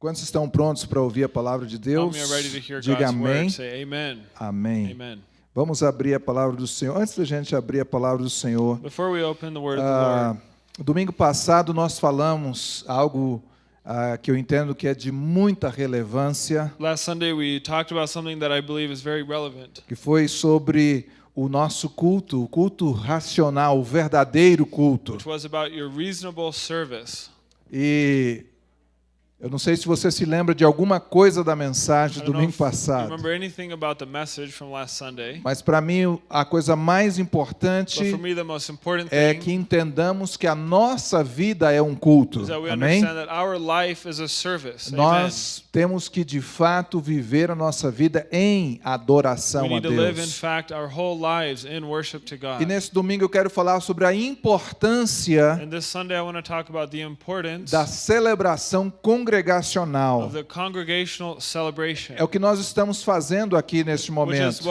Quantos estão prontos para ouvir a palavra de Deus? Diga amém. Amém. Amen. Vamos abrir a palavra do Senhor. Antes da gente abrir a palavra do Senhor, Before we open the word of the Lord, domingo passado nós falamos algo ah, que eu entendo que é de muita relevância, last Sunday we talked about something that I believe is very relevant, que foi sobre o nosso culto, o culto racional, o verdadeiro culto. E eu não sei se você se lembra de alguma coisa da mensagem do domingo passado, remember anything about the message from last Sunday, mas para mim a coisa mais importante é que entendamos que a nossa vida é um culto. Amém? Nós temos que de fato viver a nossa vida em adoração We a need to live, in Deus. fact, our whole lives in worship to God. E nesse domingo eu quero falar sobre a importância And this Sunday I want to talk about the importance da celebração congregacional. of the congregational celebration, É o que nós estamos fazendo aqui neste momento.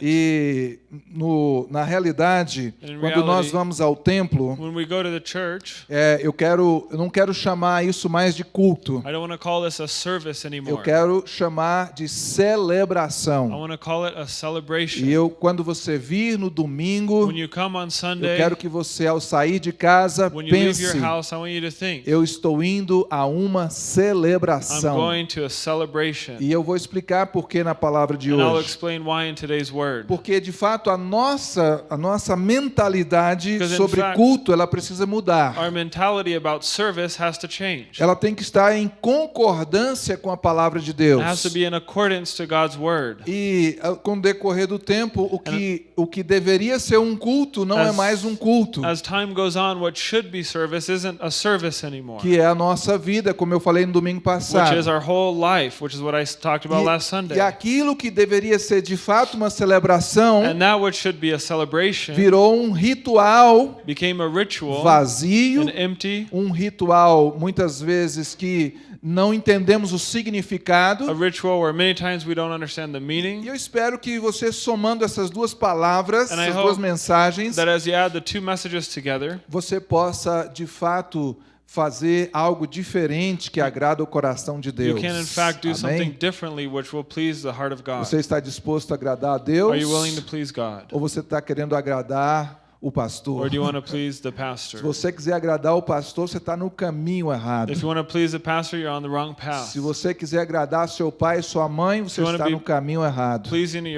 E no, na realidade, quando nós vamos ao templo, é, eu quero, eu não quero chamar isso mais de culto. I don't want to call Eu quero chamar de I celebração. want to call it a celebration. E eu, quando você vir no domingo, When you come on eu Sunday, quero que você, ao sair de casa, pense: your house, I want you to think, eu estou indo a uma I'm celebração. E eu vou explicar por que na palavra de hoje. explain why in today's word. Porque de fato a nossa a nossa mentalidade Because, sobre fact, culto ela precisa mudar. Ela tem que estar em concordância com a palavra de Deus. It has to be in accordance to God's word. E ah, com o decorrer do tempo, o que o que deveria ser um culto não é As- mais um culto, As time goes on, what should be service isn't a service anymore, que é a nossa vida, como eu falei no domingo which passado. is our whole life, which is what I s- talked about last E, Sunday. e aquilo que deveria ser de fato uma celebração virou um ritual became a ritual vazio empty, um ritual muitas vezes que não entendemos o a significado. ritual where many times we don't understand the E meaning. eu espero que você somando essas duas palavras, And I essas hope duas mensagens, That as you add the two messages together, você possa de fato fazer algo diferente que agrada o coração de you Deus. can in fact do something Amém? differently which will please the heart of God. Você está disposto a agradar a Deus? Are you willing to please God? Ou você está querendo agradar o pastor? Or do you want to please the Se pastor? você quiser agradar o pastor, você está no caminho errado. If you want to please the pastor, you're on the wrong path. Se você quiser agradar seu pai e sua mãe, você está no caminho errado.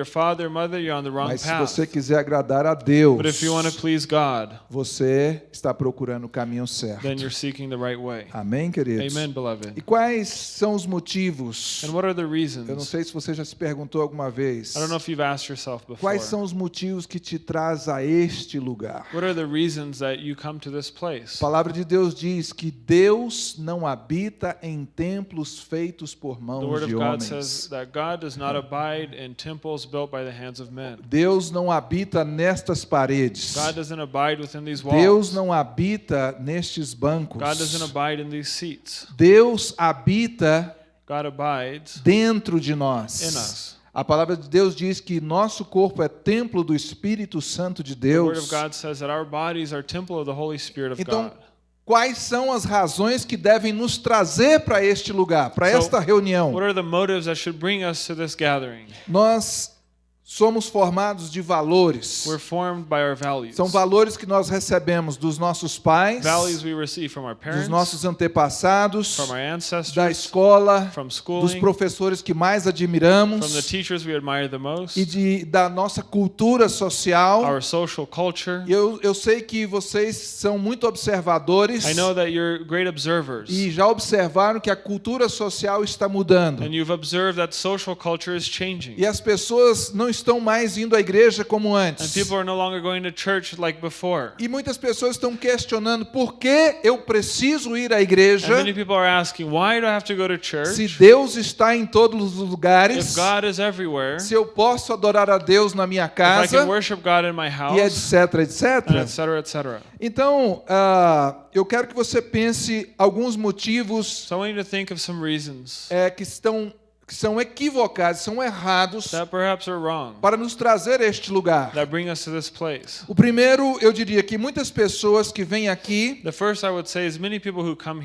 Father mother, you're on the wrong Mas se path. você quiser agradar a Deus, But if you want to please God, você está procurando o caminho certo. then you're seeking the right way. Amém, queridos? Amen, E quais são os motivos? And what are the Eu não reasons? sei se você já se perguntou alguma vez. I don't know if you've asked yourself before. Quais são os motivos que te traz a este lugar? What are the reasons that you come to this A place? palavra de Deus diz que Deus não habita em templos feitos por The mãos Word of de God homens. says that God does not abide in temples built by the hands of men. Deus não habita nestas paredes. God doesn't abide within these Deus não habita nestes bancos. God doesn't abide in these seats. Deus habita God abides dentro de in nós. A palavra de Deus diz que nosso corpo é templo do Espírito Santo de Deus. Então, quais são as razões que devem nos trazer para este lugar, para esta reunião? Nós somos formados de valores. We're formed by our values. São valores que nós recebemos dos nossos pais, Values we receive from our dos parents, nossos antepassados, from our da ancestors, escola, from dos professores que mais from admiramos the teachers we admire the most, e de, da nossa cultura social. Eu, eu sei que vocês são muito observadores I know that you're great observers, e já observaram que a cultura social está mudando. E as pessoas não estão mais indo à igreja como antes. like. E muitas pessoas estão questionando por que eu preciso ir à igreja asking, to to se church Deus está em todos os lugares, se eu posso adorar a Deus na minha casa my e house, etc, etc. et cetera, et cetera. Então, ah, eu quero que você pense alguns motivos So I want you to think of some reasons é, que estão que são equivocados, são errados para nos trazer a este lugar. O primeiro, eu diria que muitas pessoas que vêm aqui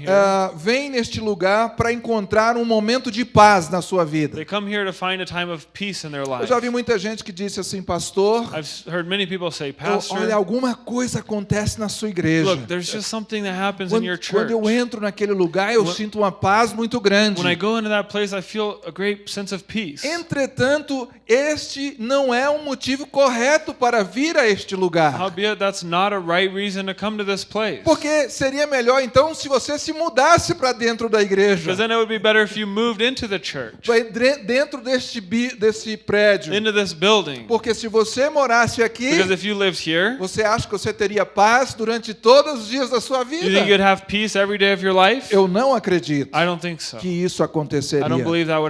ah, vêm neste lugar para encontrar um momento de paz na sua vida. Eu já vi muita gente que disse assim, pastor, say, Pastor, olha, alguma coisa acontece na sua igreja. look, Quando, your quando eu entro naquele lugar, eu When- sinto uma paz muito grande. When I go into that place, I feel a great sense of peace. Entretanto, este não é um motivo correto para vir a este lugar. Howbeit, that's not a right reason to come to this place. Porque seria melhor então se você se mudasse para dentro da igreja, Because then it would be better if you moved into the church, pra dre- dentro deste, desse prédio. into this building. Porque se você morasse aqui, Because if you lived here, você acha que você teria paz durante todos os dias da sua you think vida? you'd have peace every day of your life? Eu não acredito I don't think so. que isso I aconteceria.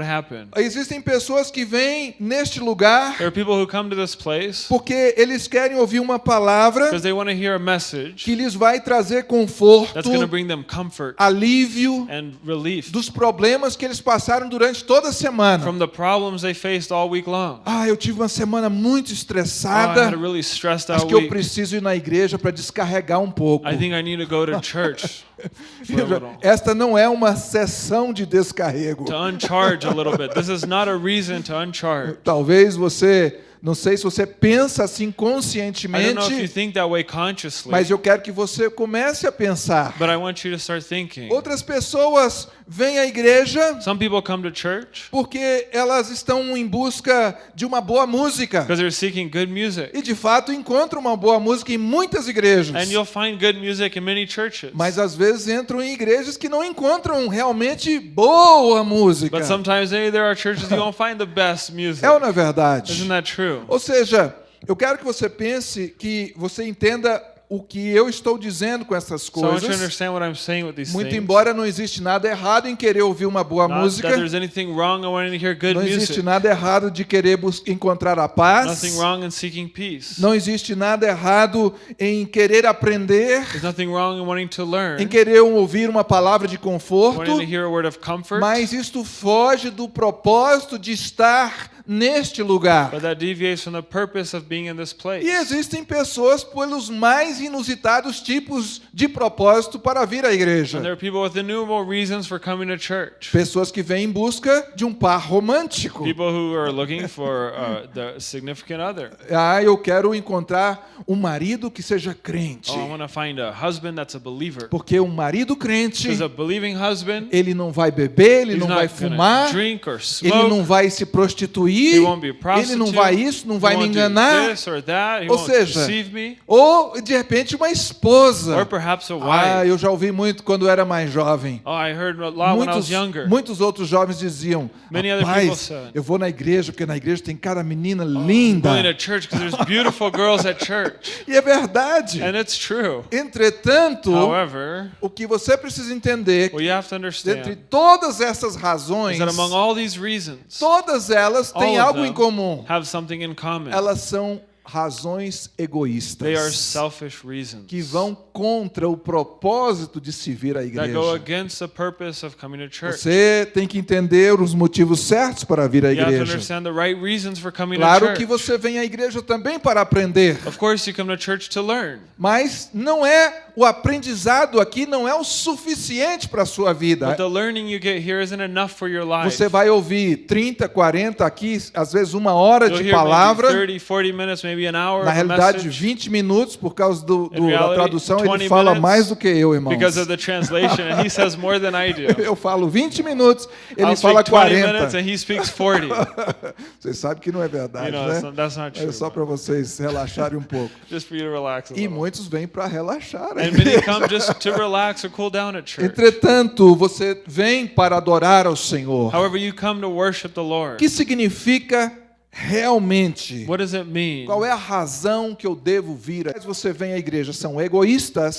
Happen. Existem pessoas que vêm neste lugar There are people who come to this place porque eles querem ouvir uma palavra because they want to hear a message que lhes vai trazer conforto, that's going to bring them comfort alívio and relief dos problemas que eles passaram durante toda a semana. from the problems they faced all week long. Ah, eu tive uma semana muito Oh, I estressada. had a really stressed Acho out que eu preciso ir na igreja para descarregar um pouco. I think I need to go to church Esta não é uma sessão de descarrego. to uncharge a little bit. This is not a reason to uncharge. Talvez você, não sei se você pensa assim I don't know if you conscientemente, think that way consciously, mas eu quero que você comece a pensar. but I want you to start thinking. Outras pessoas vêm à igreja Some people come to church porque elas estão em busca de uma boa música. because they're seeking good music. E de fato encontram uma boa música em muitas igrejas. And you'll find good music in many churches. Mas às vezes entram em igrejas que não encontram realmente boa música. But sometimes maybe there are churches you won't find the best music. É ou não é verdade? Isn't that true? Ou seja, eu quero que você pense, que você entenda o que eu estou dizendo com essas coisas. Muito embora não existe nada errado em querer ouvir uma boa Not música, não existe nada errado de querer encontrar a paz, Nothing wrong in seeking peace. não existe nada errado em querer aprender, em querer ouvir uma palavra de conforto, mas isto foge do propósito de estar neste lugar. E existem pessoas pelos mais inusitados tipos de propósito para vir à igreja. And there are people with innumerable reasons for coming to church. Pessoas que vêm em busca de um par romântico. People who are looking for uh, the significant other. Ah, eu quero encontrar um marido que seja crente. Oh. Porque um marido crente, ele não vai beber, ele não vai fumar, to drink or ele não vai se prostituir, A ele não vai isso, não vai me enganar. that. Ou seja. Ou, de repente, uma esposa. Ah, eu já ouvi muito quando era mais jovem. Oh, Muitos, muitos outros jovens diziam: Rapaz, eu vou na igreja porque na igreja tem cada menina linda. church. E é verdade. Entretanto, However, o que você precisa entender, dentre todas essas razões, todas elas têm algo em comum. have something in common. Elas são razões They are egoístas selfish reasons que vão contra o propósito de se vir à igreja. against the purpose of coming to church. Você tem que entender os motivos certos para vir à You have to igreja. understand the right reasons for coming to Claro que você vem à igreja também para aprender, Of course, you come to church to learn, mas não é o aprendizado aqui não é o suficiente para a sua vida. Você vai ouvir 30, 40 aqui, às vezes uma hora de palavra. maybe 30, 40 minutes, maybe Na realidade, message. 20 minutos, por causa do, do- da tradução, 20 ele fala mais do que eu, irmãos. Because of the translation, and he says more than I do. Eu falo 20 minutos, ele fala speak 20 minutes 40. and he speaks 40. Vocês sabem que não é You verdade, know, that's né? not, that's not É true. só para vocês relaxarem um pouco. Just for you to relax a E muitos vêm para relaxar. a And many igreja. come just to relax or cool down at church. Entretanto, você vem para adorar ao Senhor. However, you come to worship the Lord. que significa realmente? What does it mean? Qual é a razão que eu devo vir? Se você vem à igreja, são egoístas.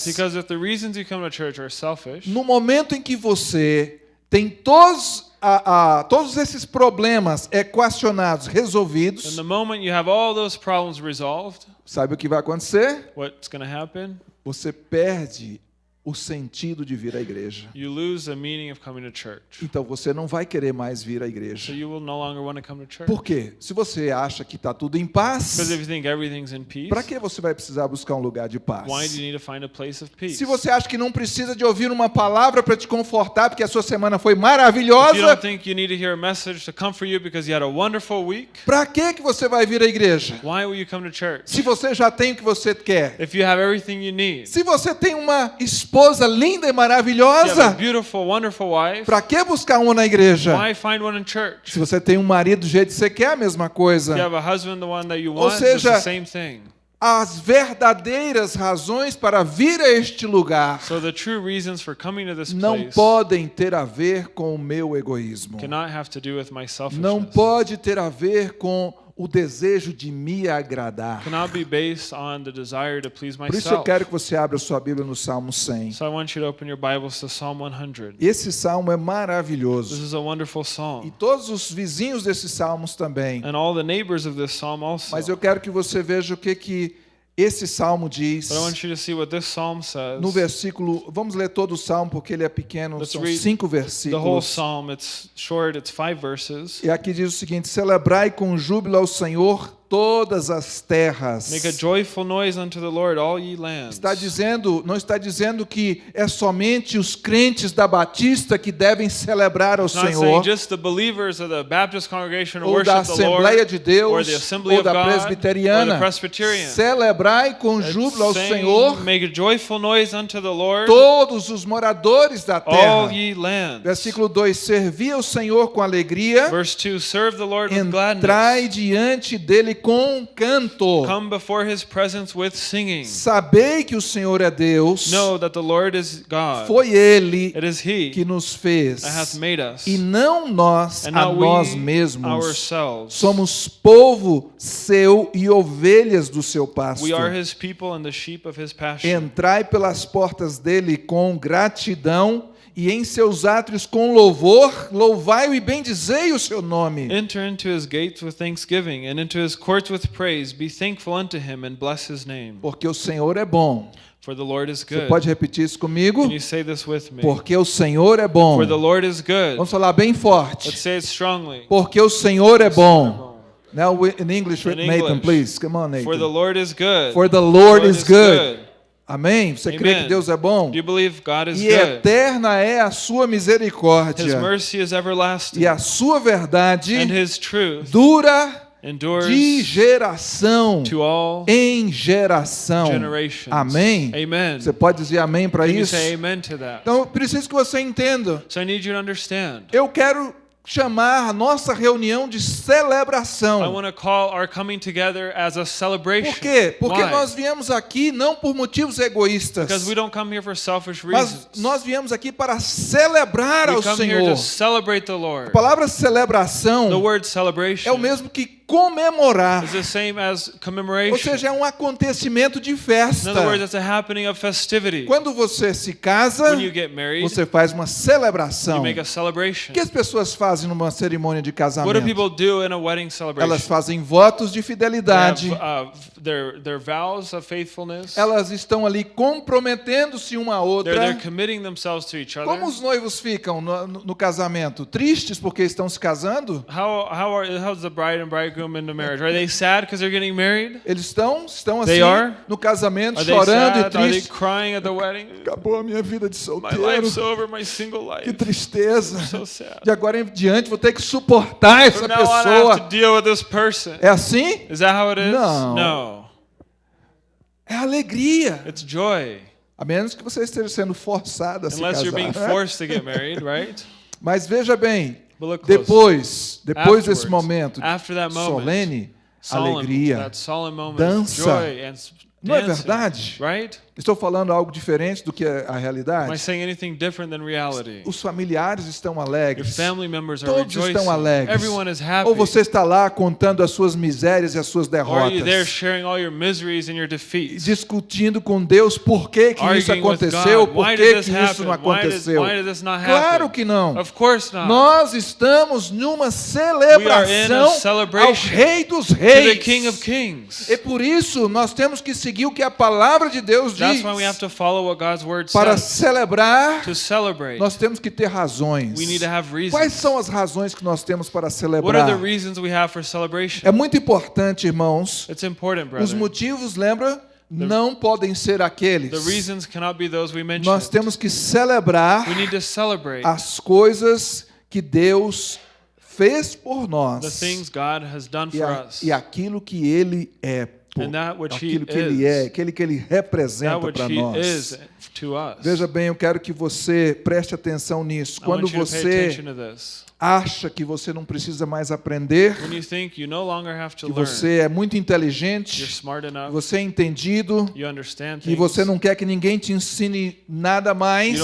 Selfish, No momento em que você tem todos, a- a- todos esses problemas equacionados, in resolvidos, the moment you have all those problems resolved, sabe o que vai acontecer? Você perde o sentido de vir à igreja. you lose the meaning of coming to church. Então você não vai querer mais vir à So igreja. you will no longer want to come to church. Por quê? Se você acha que está tudo em paz, para que você vai precisar buscar um lugar de paz? why do you need to find a place of peace? Se você acha que não precisa de ouvir uma palavra para te confortar, porque a sua semana foi maravilhosa, para que que você vai vir à igreja? Se você já tem o que você quer. Se você tem uma esposa linda e maravilhosa, para que buscar uma na igreja? why find one in church? Se você tem um marido do jeito que você quer, a mesma coisa. Ou seja. As verdadeiras razões para vir a este lugar So the true reasons for coming to this não place podem ter a ver com o meu egoísmo. Não pode ter a ver com o desejo de me agradar. Cannot be based on the desire to please Por isso eu myself. quero que você abra sua Bíblia no Salmo 100. So I want you to open your Bibles to Psalm 100. Esse salmo é This maravilhoso. is a wonderful E psalm. todos os vizinhos desses salmos também. And all the neighbors of this psalm also. Mas eu quero que você veja o que que esse salmo diz. No versículo, vamos ler todo o salmo porque ele é pequeno, Let's são cinco The whole versículos. psalm, it's short, it's five verses. E aqui diz o seguinte: celebrai com júbilo ao Senhor todas as terras. Make a joyful noise unto the Lord, all ye lands. Está dizendo, não está dizendo que é somente os crentes da Batista que devem celebrar ao It's Senhor, just the believers of the Baptist congregation ou da Assembleia de or Deus, the Assembly ou da God, or Presbiteriana. the Presbyterian. Celebrai com júbilo ao Senhor Make a joyful noise unto the Lord, todos os moradores da all terra. ye lands. Versículo 2: Servi ao Senhor com alegria, Verse 2 Serve the Lord with entrai gladness. diante dele com canto. Come before his presence with singing. Sabei que o Senhor é Deus, Know that the Lord is God. foi Ele It is He que nos fez, that hath made us, e não nós and a nós we mesmos. ourselves. Somos povo seu e ovelhas do seu pasto. We are His people and the sheep of His pasture. Entrai pelas portas dele com gratidão e em seus átrios com louvor, louvai-o e bendizei o seu nome. Enter into His gates with thanksgiving, and into His courts with praise. Be thankful unto Him, and bless His name. Porque o Senhor é bom. For the Lord is Você good. pode repetir isso comigo? Can you say this with me? Porque o Senhor é bom. For the Lord is good. Vamos falar bem Let's forte. say it strongly. Porque o Senhor é bom. Now in English, In Nathan, English. please. Come on, For the Nathan. Lord is good. For the Lord is good. Amém? Você crê Amen. que Deus é bom? E eterna é a sua misericórdia. E a sua verdade dura de geração em geração. Amém? Amen. Você pode dizer amém para isso? say amen to that? Então, preciso que você entenda. So I need you to understand. Eu quero chamar a nossa reunião de I celebração. want to call our coming together as a celebration. Por quê? Porque Why? nós viemos aqui não por motivos egoístas, Because we don't come here for selfish mas nós viemos aqui para celebrar we ao come here Senhor. to celebrate the A palavra The celebração word celebration é o mesmo que comemorar. is the same as Ou commemoration. seja, é um acontecimento de In festa. other words, it's a happening of festivity. Quando você se casa, When you get married, você faz uma you celebração. make a O celebration. que as pessoas fazem numa cerimônia de What do casamento? people do in a wedding celebration? Elas fazem votos de They fidelidade. have, uh, their, their vows of faithfulness. Elas estão ali comprometendo-se uma à They're, they're outra. committing themselves to each other. Como os noivos ficam no, no- no casamento? Tristes porque estão se casando? How, how are, how's the bride and bridegroom in the marriage? Are they sad because they're getting married? Eles estão, estão assim They are? no casamento, chorando e tristes. crying at the wedding? Acabou a minha vida de My solteiro. life's over, my single Que life. tristeza. So sad. De agora em diante vou ter que suportar essa From now on, I have pessoa. to deal with this person. É assim? Is that how it is? No. No. É alegria. It's joy. A menos que você esteja sendo forçado a se Unless you're being casar. forced to get married, right? Mas veja bem. Depois, depois desse momento solene, alegria. dança. Não é verdade? Right? Estou falando algo diferente do que a a realidade? Os familiares estão alegres. Todos estão alegres. Ou você está lá contando as suas misérias e as suas derrotas, discutindo com Deus por que, que isso aconteceu, por que, que isso não aconteceu. Claro que não. Nós estamos numa celebração ao Rei dos Reis. E por isso nós temos que seguir o que a palavra de Deus diz That's why we have diz. to follow what God's word Para says. celebrar, To celebrate, nós temos que ter razões. we need to have Quais reasons. são as razões que nós temos para What are celebrar? the reasons we have for celebration? É muito importante, irmãos. It's important, Os brother. motivos, lembra? Não podem ser aqueles. The reasons cannot be those we Nós mentioned. temos que celebrar We need to celebrate as coisas que Deus fez por the nós things God has done e, for a- us. e aquilo que Ele é, por- aquilo que Ele é, aquele que Ele representa para nós. Veja bem, eu quero que você preste atenção nisso. Quando você acha que você não precisa mais aprender, que você é muito inteligente, você é entendido, things, você não quer que ninguém te ensine nada mais,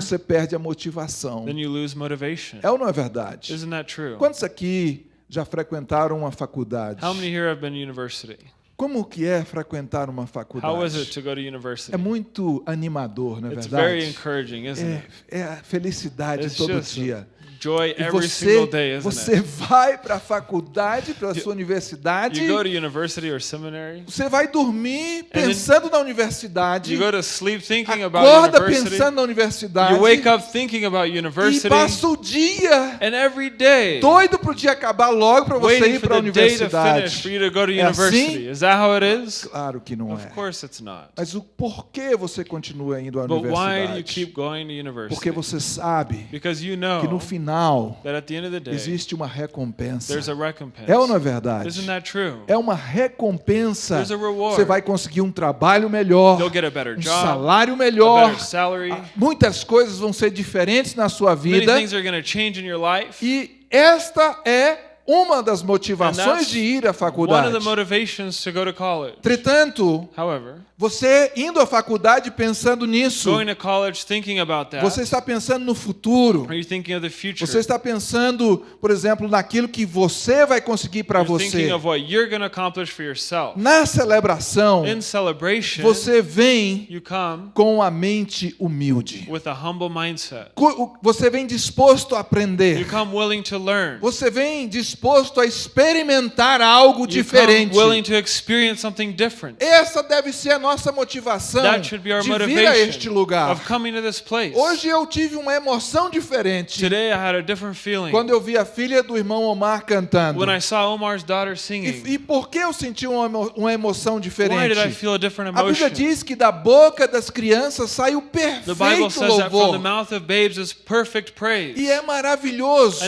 você perde a motivação. then you lose motivation. É ou não é verdade? Isn't that true? Quantos aqui já frequentaram uma faculdade? How many here have been to university? Como que é frequentar uma How is it faculdade? to go to university? É muito animador, não é It's very verdade? encouraging, isn't É, it? é a felicidade It's todo dia. Joy E every você, single day, isn't você it? vai para a faculdade, para a sua universidade, You go to university or seminary, você vai dormir pensando na universidade, you go to sleep thinking about acorda university, pensando na universidade you wake up thinking about e university, passa o dia and every day doido para o dia acabar logo para você ir para a day to universidade. to go to É assim? Is that how it is? Claro que não Of é. course it's not. Mas o porquê você continua indo à But why do you universidade? keep going to Porque university? você sabe Because you que no know final day, existe uma recompensa. É ou não é verdade? É uma recompensa. Você vai conseguir um trabalho melhor, um salário melhor. salary. Muitas coisas vão ser diferentes na sua vida. E esta é uma das motivações de ir à One faculdade. of the motivations to go to. Entretanto, However, você indo à faculdade pensando nisso, that, você está pensando no futuro. Você está pensando, por exemplo, naquilo que você vai conseguir para você. Na celebração, você vem you come com a mente humilde. with a humble mindset. Co- Você vem disposto a aprender. come willing to learn. Você vem disposto a experimentar algo diferente. come willing to experience something different. Essa deve ser a nossa motivação That should be our de vir a este motivation lugar. of coming to this place. Hoje eu tive uma emoção diferente Today I had a different feeling quando eu vi a filha do irmão Omar cantando. when I saw Omar's daughter singing. E, e por que eu senti uma, uma emoção diferente? a Bíblia diz que da boca das crianças sai o perfeito louvor. E é maravilhoso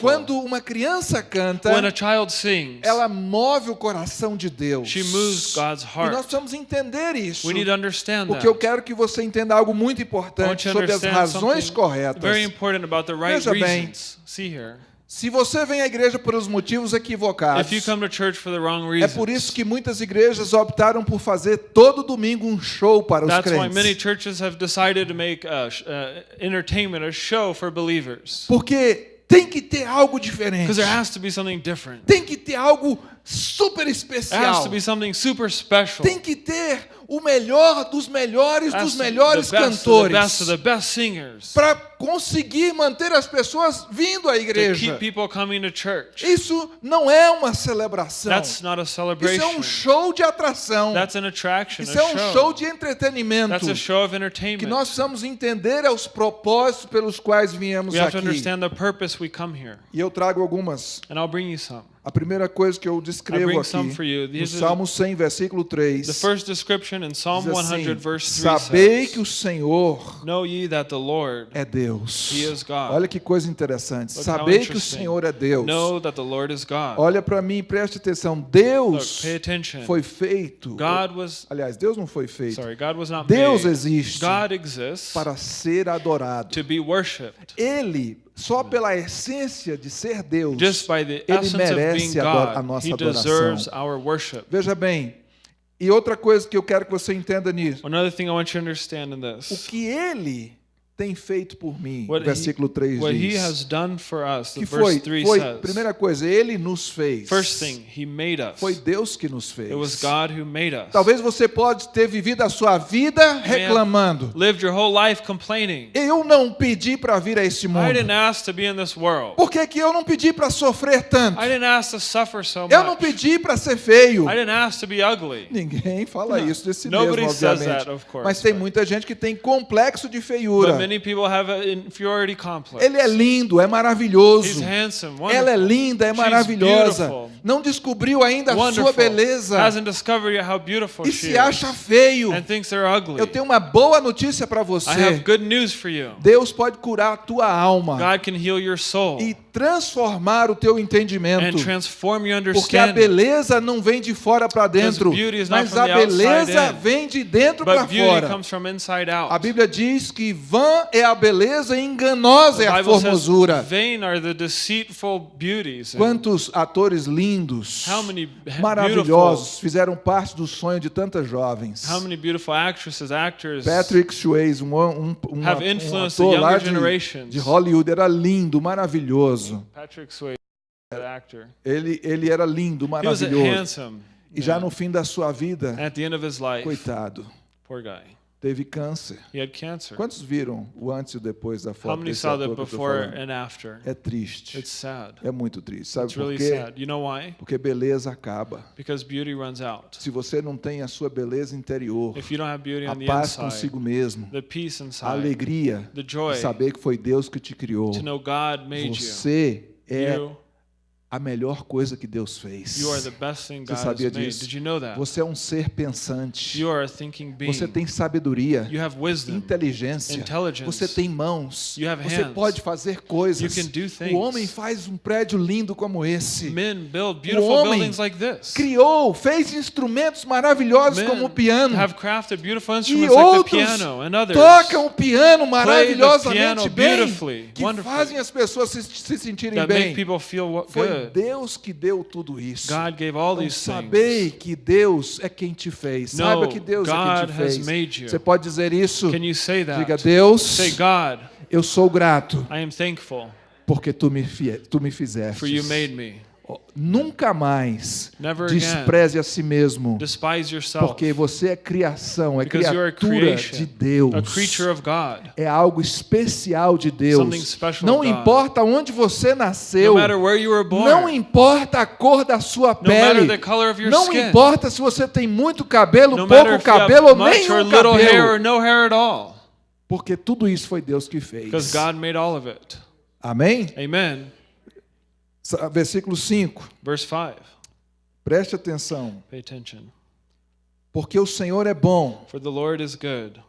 quando uma criança canta, When a child sings, ela move o coração de Deus. she moves God's E nós heart. precisamos entender isso. We need to understand Porque eu quero que você entenda algo muito importante sobre as razões corretas. very important about the right Veja bem. reasons. See here. Se você vem à igreja por os motivos equivocados, If you come to church for the wrong é por reasons, isso que muitas igrejas optaram por fazer todo domingo um show para os that's why many crentes. churches have decided to make uh, sh- uh, entertainment a show for believers. Porque tem que ter algo diferente. Because there has to be something different. Tem que ter algo super especial. to be something super special. Tem que ter o melhor dos melhores Has dos melhores the best of the best cantores the best para conseguir manter as pessoas vindo à to igreja. keep people coming to church. Isso não é uma celebração. That's not a Isso é celebration. um show de atração. That's an attraction, Isso é um show show. de entretenimento. That's a show of que entertainment. nós precisamos entender os propósitos pelos quais viemos We aqui. understand the purpose we come here. E eu trago algumas. And I'll bring you some. A primeira coisa que eu descrevo aqui, no Salmo 100, versículo 3, The first description in Psalm diz assim, 100, verse 3 Sabei que o Senhor Know ye that the Lord, é Deus. He is God. Olha que coisa interessante. Sabei que o. Senhor é Deus. know that the Lord is God. Olha para mim preste atenção. Deus foi feito. Aliás, Deus não foi feito. sorry, God was not Deus made. existe God exists para ser adorado. to be worshipped. Ele, só pela essência de ser Deus, ele merece ado- a God, nossa adoração. deserves our worship. Veja bem, e outra coisa que eu quero que você entenda nisso: Another thing I want you to understand in o que ele tem feito por mim. What, Versículo he, 3 what he diz. has done for us. Que foi? 3 Foi, says. primeira coisa, ele nos fez. First thing, he made us. Foi Deus que nos fez. It was God who made us. Talvez você pode ter vivido a sua vida reclamando. Lived your whole life complaining. Eu não pedi para vir a este I mundo. didn't ask to be in this world. Por que, que eu não pedi para sofrer tanto? I didn't ask to suffer so Eu não pedi para ser feio. I didn't ask to be ugly. Ninguém fala isso de si Nobody mesmo, obviamente. that, of course, Mas tem muita gente que tem complexo de feiura. But many people have an inferiority complex. Ele é lindo, é He's maravilhoso. handsome, Ela é linda, é maravilhosa. Não descobriu ainda a sua beleza. Hasn't discovered yet how beautiful E se acha feio. And thinks they're ugly. Eu tenho uma boa notícia para I have você. good news for you. Deus pode curar a tua alma God can heal your soul e transformar o teu and entendimento. transform your Porque a beleza não vem de fora para dentro, mas a beleza vem de dentro para fora. comes from inside out. A Bíblia diz que vã é a beleza e enganosa é a formosura. Quantos atores lindos, maravilhosos, fizeram parte do sonho de tantas jovens. how many beautiful actresses, actors Patrick Swayze, um, um, um, have um ator lá de, de Hollywood, era lindo, maravilhoso. Patrick Swayze. Ele, ele era lindo, maravilhoso. E já no fim da sua vida, At the end of his life, coitado, poor guy, teve câncer. he had cancer. Quantos viram o antes e o depois da How foto many desse saw before and after? É triste. It's sad. É muito triste. Sabe It's por really quê? sad. You know why? Porque beleza acaba. Because beauty runs out. Se você não tem a sua beleza interior, If you don't have beauty a on the paz inside, consigo mesmo, the peace a inside, alegria the de joy saber que foi Deus que te criou, to know God made you, você é you, a melhor coisa que Deus fez. you are the best thing Você sabia disso? Did you know that? Você é um ser pensante. You are a thinking being. Você tem sabedoria, You have wisdom. inteligência. Você tem mãos. Você pode fazer coisas. You can do things. O homem faz um prédio lindo como esse. Beautiful homem buildings like this. Criou, fez instrumentos maravilhosos como o piano. E outros tocam o piano maravilhosamente bem, que fazem as pessoas se, se sentirem bem. wa- Foi good. Deus que deu tudo isso. God gave all Então, these sabei things. que Deus é quem te fez. No, Saiba que Deus é quem God te has fez. made you. Você pode dizer isso? Can you say that? Diga, Deus, Say, God, eu sou grato I am thankful porque tu me, tu me fizeste. for you made me. Nunca mais Never again. despreze a si mesmo, porque você é criação, é Because criatura de Deus. É algo especial de Deus. Não importa onde você nasceu. Born. Não importa a cor da sua pele. Não skin. importa se você tem muito cabelo, pouco cabelo ou nenhum or cabelo. Porque tudo isso foi Deus que fez. Amém? Amen. Versículo 5. Verse 5. Preste atenção. Pay attention. Porque o Senhor é bom For the Lord is good.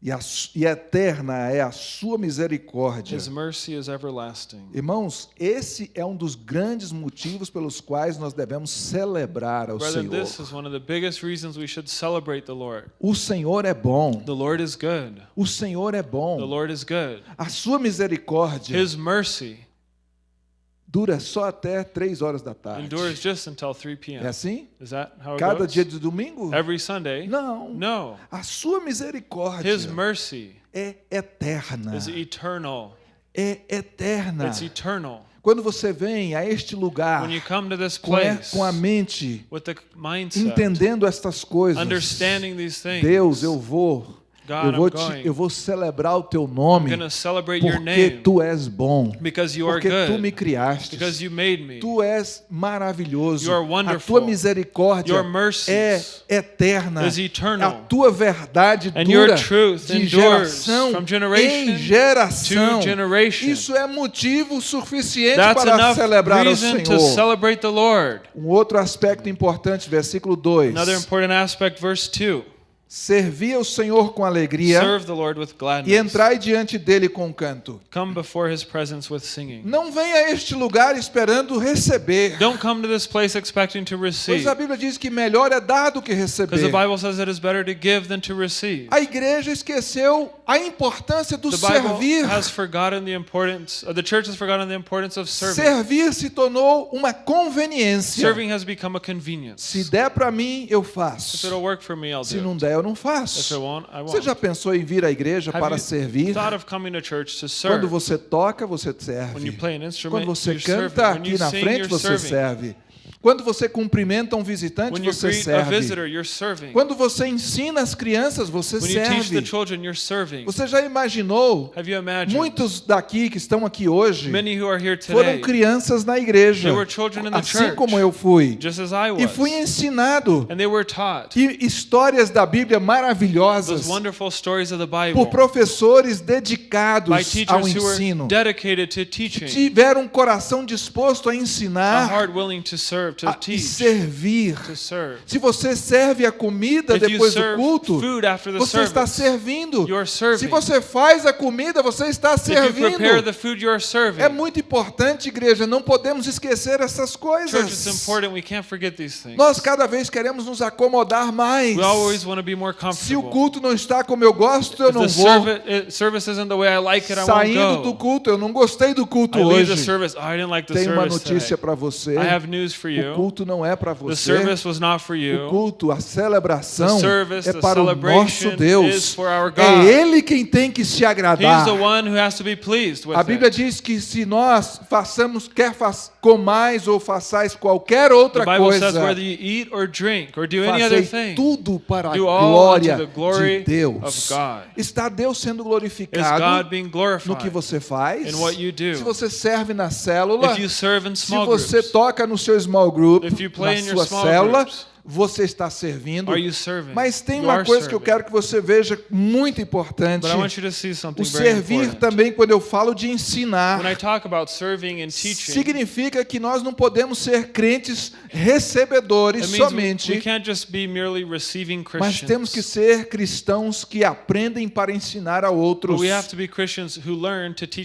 e, a e eterna é a sua misericórdia. His mercy is everlasting. Irmãos, esse é um dos grandes motivos pelos quais nós devemos celebrar ao Brethren, Senhor. this is one of the biggest reasons we should celebrate the Lord. O Senhor é bom. The Lord is good. O Senhor é The bom. Lord is good. A sua misericórdia His mercy dura só até três horas da tarde. endures just until 3 É p.m. assim? Is that how it Cada goes? dia de domingo? Every Sunday? Não. No. A sua misericórdia His mercy é eterna. is eternal. É eterna. It's eternal. Quando você vem a este lugar com a, place com a mente mindset, entendendo estas coisas, Deus, eu vou, God, eu vou, te, eu vou celebrar o teu nome porque tu és bom, porque tu me criaste, tu és maravilhoso, a tua misericórdia é eterna, a tua verdade dura de geração em geração. Isso é motivo suficiente That's para celebrar to Senhor. Um outro aspecto importante, versículo 2. Another important aspect, verse 2. Servi ao Senhor com alegria Serve the Lord with e entrai diante dele com canto. Come before his presence with singing. Não venha a este lugar esperando receber. Don't come to this place expecting to receive. Pois a Bíblia diz que melhor é dar do que receber. Bible says it is better to give than to receive. A igreja esqueceu a importância do The Bible servir. has forgotten the importance, the church has forgotten the importance of serving. Servir se tornou uma conveniência. Serving has become a convenience. Se der para mim, eu If faço. it'll work for me, I'll Se não der, eu não faço. Você já pensou em vir à igreja para servir? Quando você toca, você serve. Quando você canta aqui na frente, você serve. Quando você cumprimenta um visitante, When você serve. visitor. Quando você ensina as crianças, você When serve. children. Você já imaginou? Muitos daqui que estão aqui hoje foram crianças na igreja, They were children in the assim church. como eu fui. E fui ensinado. E histórias da Bíblia maravilhosas por professores dedicados ao ensino. Tiveram um coração disposto a ensinar a- e servir. Se você serve a comida depois do culto, você está servindo. Se você faz a comida, você está servindo. É muito importante, igreja, não podemos esquecer essas coisas. Nós cada vez queremos nos acomodar mais. Se o culto não está como eu gosto, eu não vou. eh, Saindo do culto, eu não gostei do culto hoje. Tem uma notícia para você. For O you. culto não é para The você. service was not for O you. culto, a celebração The service, é the para o nosso is Deus. for our É. Ele quem tem que se He's agradar. the one who has to be pleased with A Bíblia it. diz que se nós façamos, quer faz, comais ou façais qualquer outra The Bible says coisa, whether you eat or drink or do any other thing, tudo para a glória the de Deus. of God. Está Deus sendo glorificado no que você faz? in what you do. Se você serve na célula, you se você toca no seu small group, If you na sua small célula, groups, você está servindo. Mas tem uma coisa que eu quero que você veja muito importante. O servir important. também, quando eu falo de ensinar, teaching, significa que nós não podemos ser crentes recebedores we, we somente, mas temos que ser cristãos que aprendem para ensinar a outros.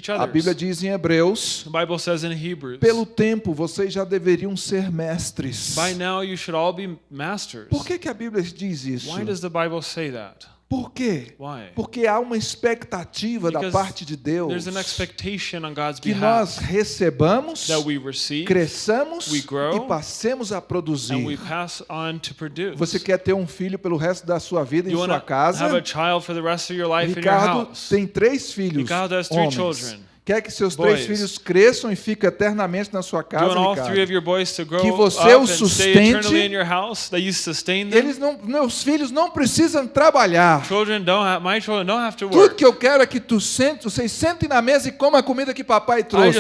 A Bíblia diz em Hebreus: Hebrews, pelo tempo vocês já deveriam ser mestres. by now you should all be masters. Por que, que a Bíblia diz isso? Why does the Bible say that? Por quê? Why? Porque há uma expectativa da Because parte de Deus There's an expectation on God's que behalf nós recebamos, receive cresçamos grow, e passemos a produzir. pass on to produce. Você quer ter um filho pelo resto da sua vida em you sua want to casa? Ricardo tem três filhos, Ricardo has three homens. children. Quer que seus Boys. três filhos cresçam e fiquem eternamente na sua casa, Que você os sustente. house? Eles não, meus filhos não precisam trabalhar. Have, Tudo que eu quero é que tu sente, vocês sentem na mesa e comam a comida que papai trouxe.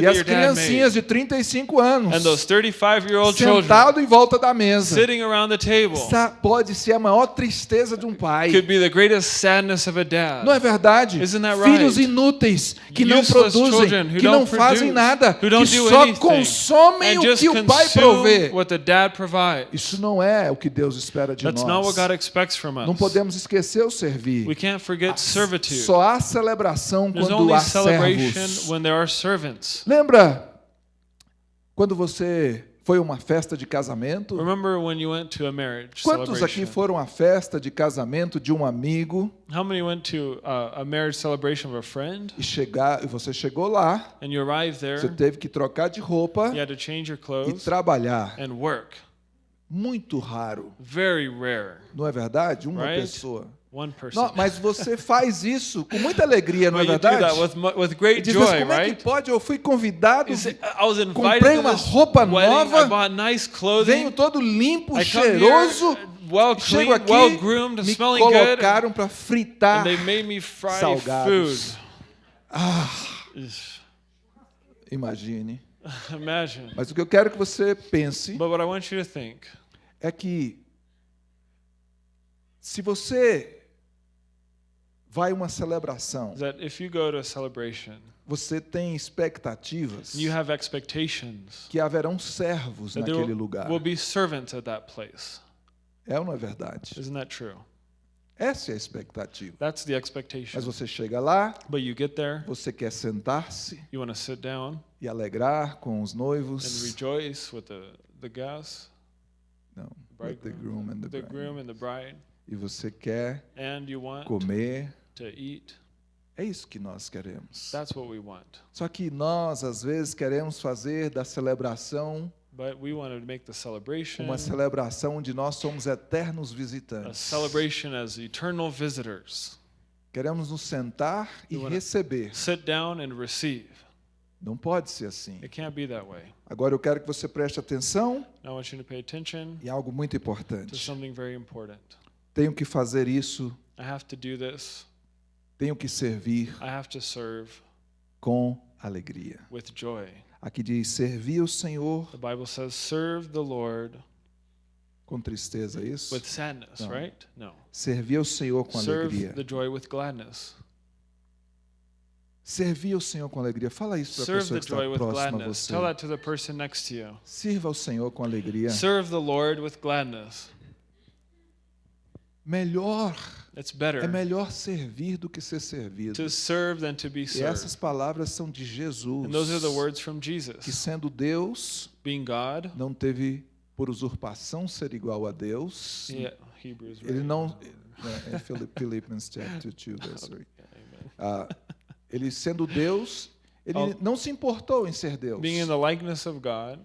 E as criancinhas de 35 anos, And those 35-year-old children sentado em volta da mesa. sitting around the table Essa pode ser a maior tristeza de um pai. Não é verdade? Isn't that Filhos inúteis que não produzem, que não fazem nada, que só consomem o que o pai provê. Isso não é o que Deus espera de nós. Não podemos esquecer o servir. Servitude. Só há celebração quando há servos. Lembra quando você foi a uma festa de casamento? Remember when you went to a marriage Quantos aqui foram à festa de casamento de um amigo How many went to uh, a marriage celebration of a friend e chegar, e você chegou lá, and you arrived there, você teve que trocar de roupa you had to change your e clothes trabalhar? and work? Muito raro, Very rare. não é verdade? Uma Right? pessoa. One person. Não, mas você faz isso com muita alegria, não é verdade? with, with great diz, mas joy, como é right? que pode? Eu fui convidado, comprei uma roupa nova, nice clothing. venho todo limpo, I cheiroso, well clean, chego aqui, well groomed, me colocaram para fritar and they made me fry salgados. food. Imagine. Imagine. Mas o que eu quero que você pense But what I want you to think é que se você vai uma celebração, is that if you go to a celebration, você tem expectativas you have expectations que haverão servos naquele lugar. will be servants at that place. É ou não é verdade? Isn't that true? Essa é a expectativa. That's the expectation. Mas você chega lá, But you get there, você quer sentar-se you want to sit down e alegrar com os and noivos. rejoice with the, the guests, Não, the and the groom and the bride, E você quer and you want comer. To eat. É isso que nós queremos. That's what we want. Só que nós, às vezes, queremos fazer da celebração But we wanted to make the celebration uma celebração onde nós somos eternos a visitantes. celebration as eternal visitors. Queremos nos sentar e receber. Sit down and receive. Não pode ser assim. It can't be that way. Agora eu quero que você preste atenção Now I want you to pay attention em algo muito to importante. something very important. Tenho que fazer isso, I have to do this. Tenho que servir I have to serve com alegria. with joy. Aqui diz: servir o Senhor The Bible says, serve the Lord com tristeza, é isso? with sadness, No. right? No. Servir o Senhor com Serve alegria. the joy with gladness. Servir o Senhor com alegria. Fala isso para a pessoa que está próxima a você. Tell that to the person next to you. Sirva ao Senhor com alegria. Serve the Lord with gladness. Melhor, It's é melhor servir do que ser servido. to serve than to be E served. essas palavras são de Jesus, And those are the words from que sendo Deus, Being God, não teve por usurpação ser igual a Deus. yeah, Hebrews. Ele right? não. É, é Philipp- Philippians chapter 2, verse 3. Yeah, amen. Ah, ele sendo Deus, ele Oh. não se importou em ser Deus. Being in the likeness of God,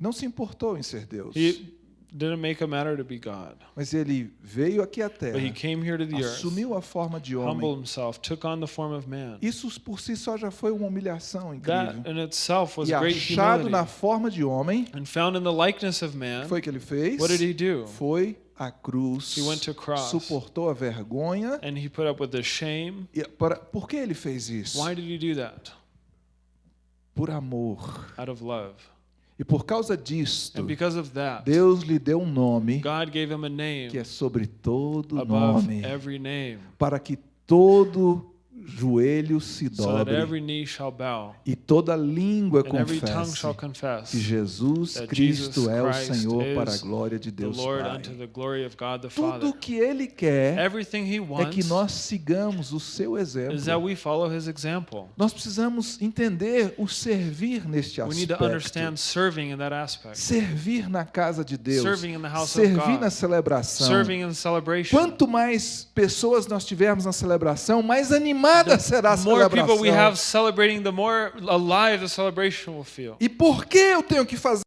Não se importou em ser Deus. he didn't make a matter to be God. Mas ele veio aqui à terra, But he came here to the earth, assumiu a forma de homem. humbled himself, took on the form of man. Isso por si só já foi uma humilhação That incrível. in itself was E great achado na humility. forma de homem, And found in the likeness of man, foi que ele fez? what did he do? Foi à cruz, He went to cross. suportou a vergonha. And he put up with the shame. E para, por que ele fez isso? Why did he do that? Por amor. Out of love. E por causa disto, that, Deus lhe deu um nome que é sobre todo nome, para que todo joelho se dobre every knee shall bow e toda língua confesse que Jesus Cristo é o Senhor para a glória de Deus Pai. Tudo Father. que Ele quer é que nós sigamos o seu exemplo. Nós precisamos entender o servir neste aspecto. Servir na casa de Deus. Servir na celebração. Quanto mais pessoas nós tivermos na celebração, mais animada será a celebração. E por que eu tenho que fazer,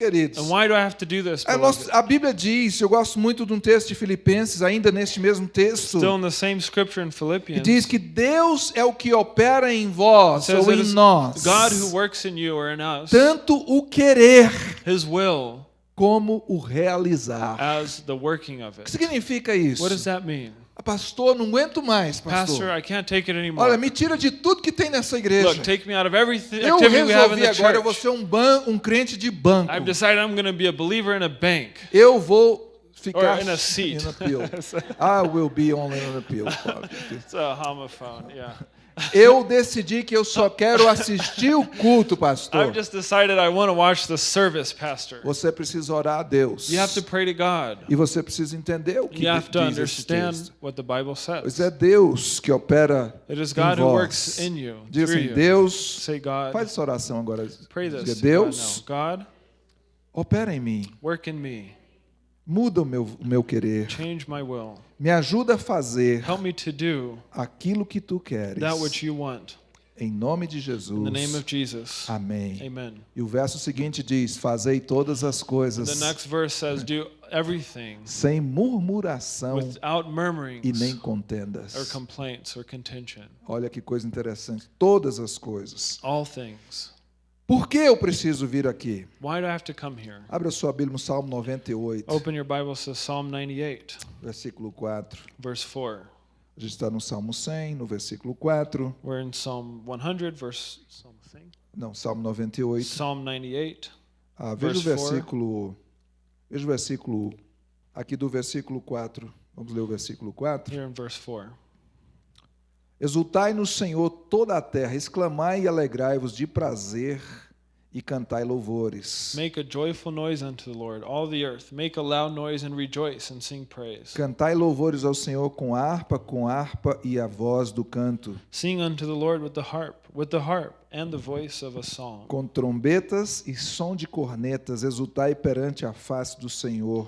queridos? And why do I have to do this? A, beloved? nossa- a Bíblia diz, eu gosto muito de um texto de Filipenses, ainda neste mesmo texto, Still in the same scripture in que Philippians, diz que Deus é o que opera em vós ou em nós, God who works in you or in us, tanto o querer como o realizar. as the working of O que significa isso? Mean? Pastor, não aguento mais, Pastor, pastor. I can't take it anymore. Olha, me tira de tudo que tem nessa igreja. Look, take me out of everything Eu resolvi agora, eu vou ser um, ban um crente de banco. I've decided I'm going to be a believer in a bank. Eu vou ficar Or in a seat. in a pew. I will be only in a pew. It's a homophone, yeah. Eu decidi que eu só quero assistir o culto, pastor. I've just decided I want to watch the service, Pastor. Você precisa orar a Deus. You have to pray to God. E você precisa entender o que You have to diz esse understand texto. what the Bible Pois says. é Deus que opera It is em God who vós. works in you, Diga through assim. Deus, Say, God, faz essa oração agora. pray Diga, this. God Deus, now. God, opera em mim. work in me. Muda o meu, o meu querer. Change my will. Me ajuda a fazer Help me to do aquilo que tu queres. Em nome de Jesus. In the name of Jesus. Amém. Amen. E o verso seguinte diz: Fazei todas as coisas The next verse says, Do everything sem murmuração without e nem or contendas. complaints or contention. Olha que coisa interessante. Todas as coisas. All things. Por que eu preciso vir aqui? Why do I have to come here? Abra sua Bíblia no Salmo 98, Open your Bibles to Psalm 98, versículo 4. verse 4. A gente está no Salmo 100, no versículo 4. We're in Psalm 100, verse something. Não, Salmo 98. Psalm 98. Ah, veja o versículo. Veja o versículo. Aqui do versículo 4. Vamos ler o versículo 4. Here in verse 4. Exultai no Senhor toda a terra, exclamai e alegrai-vos de prazer e cantai louvores. Make a joyful noise unto the Lord, all the earth. Make a loud noise and rejoice and sing praise. Cantai louvores ao Senhor com harpa, com harpa e a voz do canto, Sing unto the Lord with the harp, with the harp and the voice of a song. com trombetas e som de cornetas, exultai perante a face do Senhor.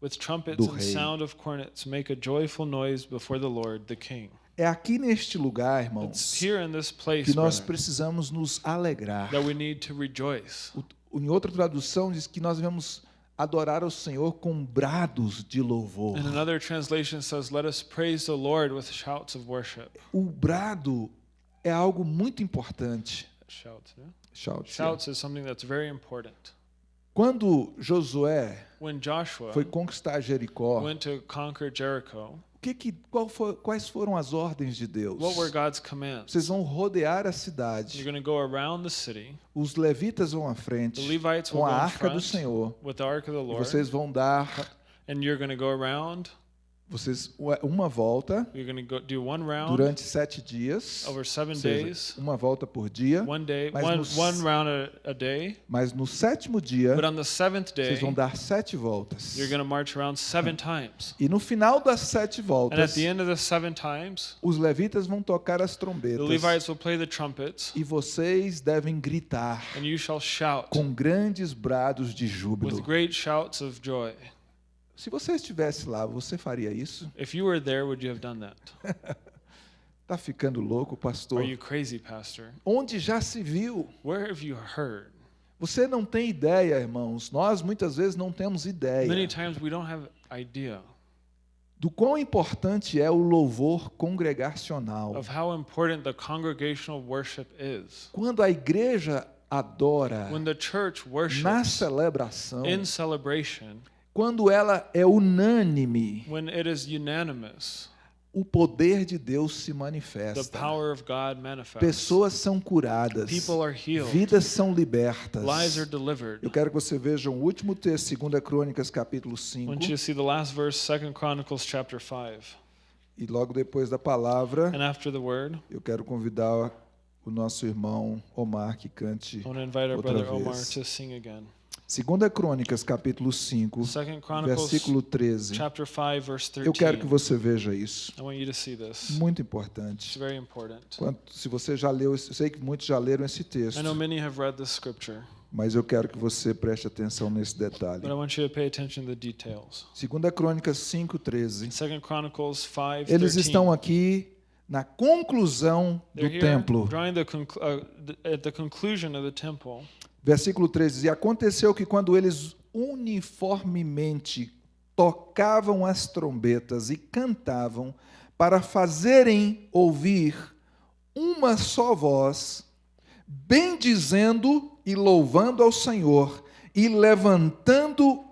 With trumpets and sound of cornets, make a joyful noise before the Lord, the King. É aqui neste lugar, irmãos, here in this place que nós brethren, precisamos nos alegrar. that we need to rejoice. O, em outra tradução diz que nós devemos adorar ao Senhor com brados de louvor. And another translation says, Let us praise the Lord with shouts of worship. O brado é algo muito importante. Shouts, yeah? Shout, Shouts is something that's very important. Quando Josué When Joshua foi conquistar Jericó, went to conquer Jericho, o que que, qual foi- quais foram as ordens de Deus? what were God's commands? Vocês vão rodear a You're cidade. going to go around the city. Os levitas vão à The frente com a arca do Senhor. with the ark of the E Lord, vocês vão dar vocês uma volta round durante sete dias, seja, days, uma volta por dia. one day, Mas one nos- one round a, a day. Mas no sétimo dia day, vocês vão dar sete voltas. E no final das sete voltas, the end of the seven times, os levitas vão tocar as trombetas trumpets, e vocês devem gritar and you shall shout com grandes brados de júbilo. great shouts of joy. Se você estivesse lá, você faria isso? If you were there, would you have done that? Tá ficando louco, pastor? Are you crazy, Pastor? Onde já se viu? Where have you heard? Você não tem ideia, irmãos. Nós muitas vezes não temos Many ideia times we don't have idea do quão importante é o louvor congregacional. of how important the congregational worship is. Quando a igreja adora When the church na worships celebração, in celebration, quando ela é unânime, when it is unanimous, o poder de Deus se the manifesta. power of God manifests. Pessoas são curadas, vidas são libertas. Eu quero que você veja o último texto, 2 Crônicas, capítulo I 5. want you to see the last verse, Second Chronicles chapter 5. E logo depois da palavra, And after the word, eu quero convidar o nosso irmão Omar que cante. Outra vez. To sing again. 2 Crônicas, capítulo 5, Second Chronicles versículo 13. chapter 5 verse Eu quero que 13. você veja isso. I want you to see this. Muito It's importante. very important. Quanto, se você já leu, eu sei que muitos já leram esse texto, I know many have read this scripture, mas eu quero que você preste atenção nesse detalhe. but I want you to pay attention to the details. 2 Crônicas 5, 13. Second Chronicles 5 Eles 13. estão aqui na conclusão do templo. Versículo 13 diz: E aconteceu que quando eles uniformemente tocavam as trombetas e cantavam para fazerem ouvir uma só voz, bendizendo e louvando ao Senhor e levantando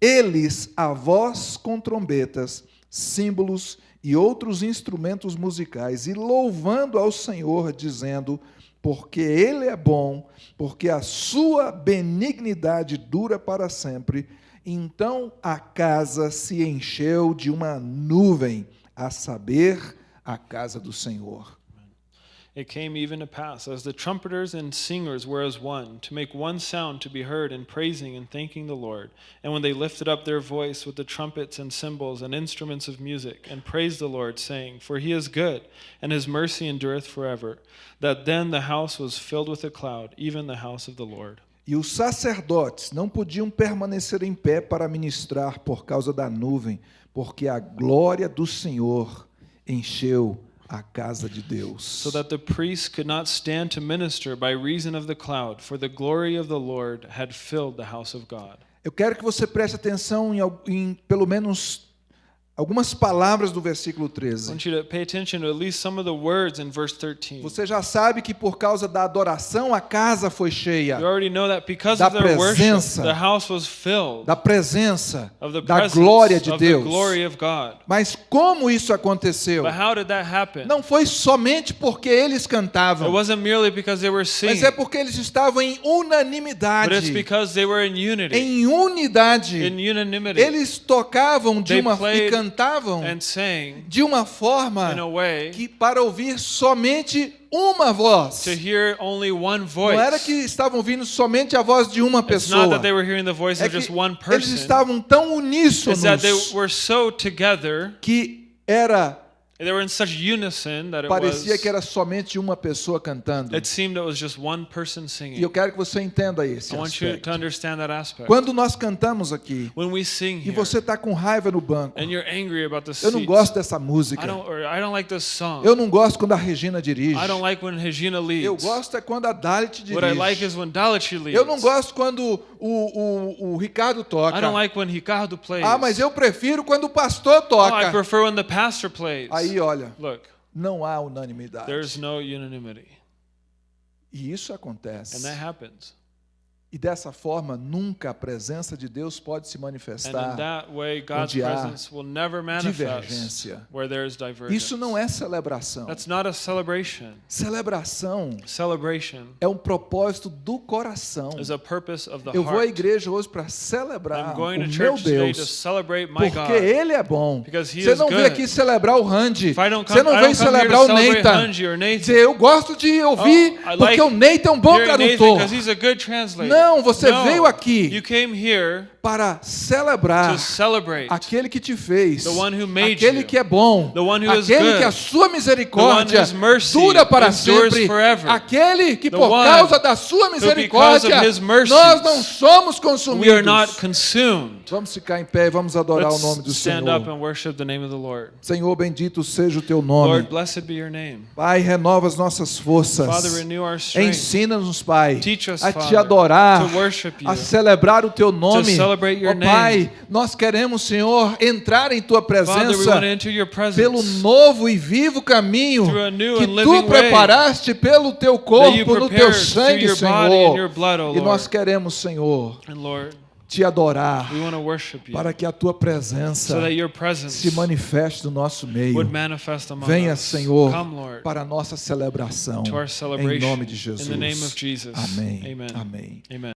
eles a voz com trombetas, símbolos e outros instrumentos musicais, e louvando ao Senhor, dizendo: Porque Ele é bom, porque a sua benignidade dura para sempre. Então a casa se encheu de uma nuvem, a saber, a casa do Senhor. It came even to pass, as the trumpeters and singers were as one, to make one sound to be heard in praising and thanking the Lord. And when they lifted up their voice with the trumpets and cymbals and instruments of music, and praised the Lord, saying, For he is good, and his mercy endureth forever, that then the house was filled with a cloud, even the house of the Lord. E os sacerdotes não podiam permanecer em pé para ministrar por causa da nuvem, porque a glória do Senhor encheu a casa de Deus. So that the priests could not stand to minister by reason of the cloud, for the glory of the Lord had filled the house of God. Eu quero que você preste atenção em, em pelo menos algumas palavras do versículo I 13. want you to pay attention to at least some of the words in verse 13. Você já sabe que por causa da adoração a casa foi cheia, You already know that because Da of their worship, presença. the house was filled da presença, da glória de of the Deus. glory of God. Mas como isso aconteceu? But how did that happen? Não foi somente porque eles It cantavam, wasn't merely because they were mas é porque eles estavam em unanimidade. because they were in unity, Em unidade. Eles tocavam de uma e played cantavam de uma forma que para ouvir somente uma voz. Não era que estavam ouvindo somente a voz de uma pessoa. É que eles estavam tão uníssonos que era They were in such unison that it Parecia que era somente uma pessoa cantando. It seemed it was just one person E eu singing. quero que você entenda esse I want you aspecto. to understand that aspect. Quando nós cantamos aqui When we sing e você está com raiva no banco, and you're angry about the eu não gosto dessa I música. don't, or I don't like this song. Eu não gosto quando a Regina dirige. I don't like when Regina leads. Eu gosto é quando a Dalit What I like dirige. Eu não gosto quando o, o, o Ricardo I don't toca. like when Ricardo plays. Ah, mas eu prefiro quando o pastor oh, I toca. prefer Aí, olha, Look, não há unanimidade. there's no unanimity. E isso And acontece. that happens. E dessa forma, nunca a presença de Deus pode se manifestar. way, onde há divergência. Isso não é celebração. That's not a celebration. Celebração é um propósito do coração. Eu vou à igreja hoje para celebrar I'm o meu Deus. Porque God. Ele é bom. Você não veio good. aqui celebrar o Randy. Você não here celebrar o Nathan. Nathan. Eu gosto de ouvir Oh, porque like o Nathan é um bom Hearing Nathan Não, você No, veio aqui You came here para celebrar to celebrate aquele que te fez, aquele you. que é bom, aquele good. que a sua misericórdia dura para sempre, forever. aquele que por causa da sua misericórdia mercies, nós não somos we are consumidos. not consumed. Vamos ficar em pé e vamos adorar o nome do Let's Senhor. Senhor, bendito seja o teu nome. Lord. Pai, renova as nossas forças. Ensina-nos, Pai, us, a te Father, adorar, a celebrar o teu nome. Ó Pai, nós queremos, Senhor, entrar em tua presença pelo novo e vivo caminho que tu preparaste pelo teu corpo, no teu sangue, Senhor. E nós queremos, Senhor, te adorar we want to worship you para que a tua presença se manifeste no nosso meio. Venha. Senhor, para a nossa celebração. Em nome de Jesus. Amém. Amém. Amen.